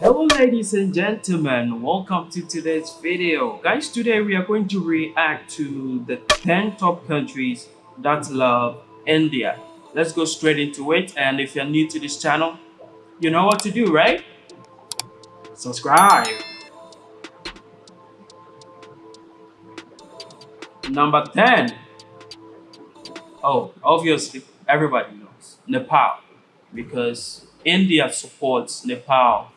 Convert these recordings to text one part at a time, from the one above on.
Hello ladies and gentlemen, welcome to today's video. Guys, today we are going to react to the 10 top countries that love India. Let's go straight into it and if you're new to this channel, you know what to do, right? Subscribe. Number 10. Oh, obviously everybody knows Nepal because India supports Nepal.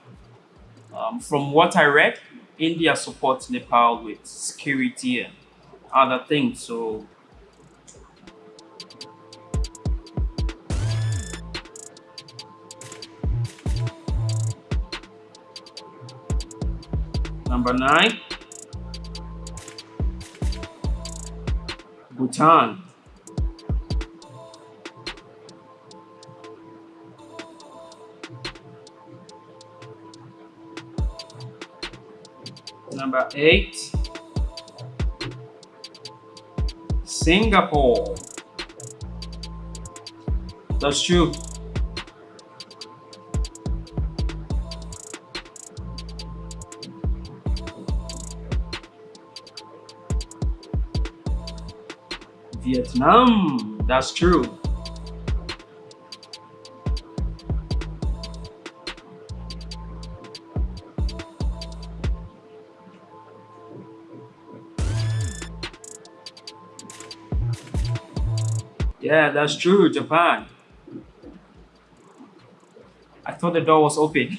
Um, from what I read, India supports Nepal with security and other things. So number nine, Bhutan. Number eight, Singapore. That's true. Vietnam. That's true. Yeah, that's true, Japan. I thought the door was open.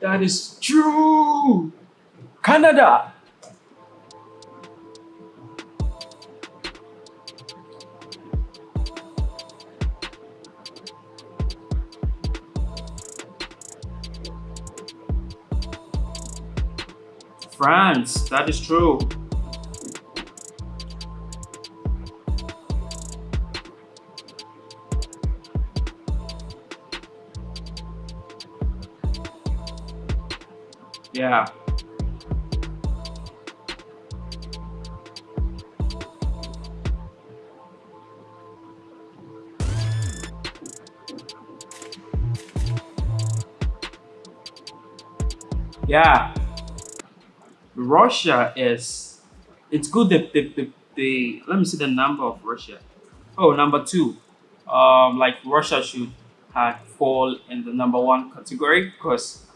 that is true! Canada! France, that is true. Yeah. Yeah, Russia is it's good that the, the, the let me see the number of Russia. Oh, number two. Um, like Russia should have fall in the number one category because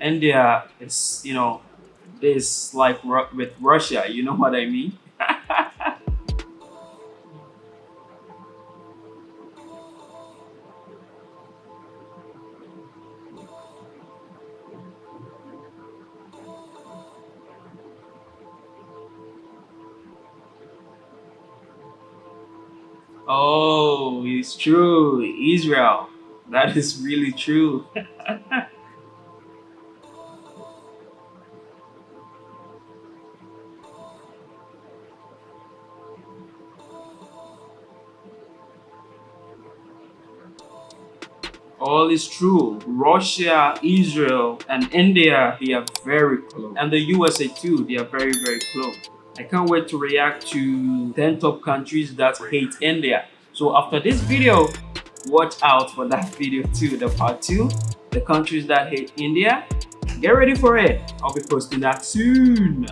India is you know this like with Russia. You know what I mean? Oh, it's true. Israel. That is really true. all is true. Russia, Israel, and India, they are very close. And the USA too, they are very, very close. I can't wait to react to 10 top countries that hate India. So after this video, watch out for that video too, the part 2, the countries that hate India. Get ready for it. I'll be posting that soon.